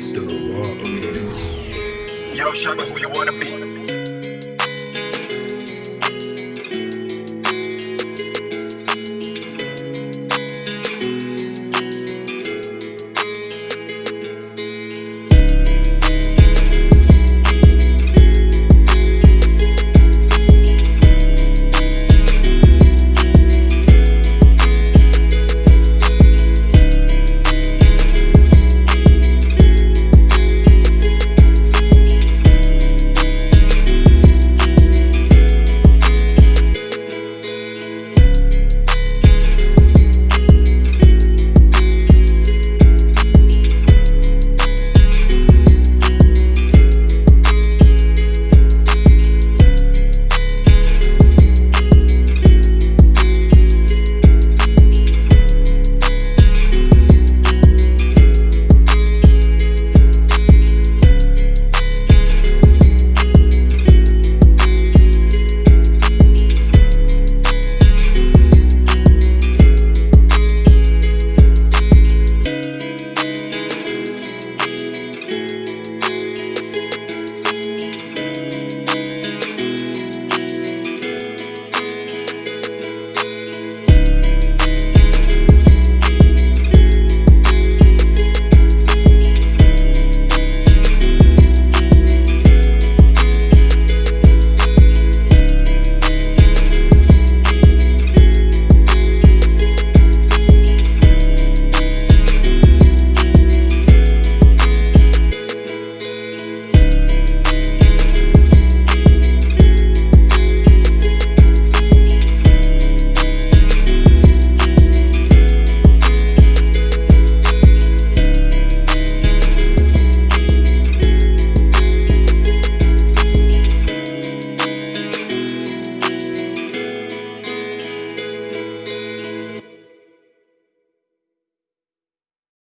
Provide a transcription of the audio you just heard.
Mr. Walker. Yo, Shaka, who you wanna be?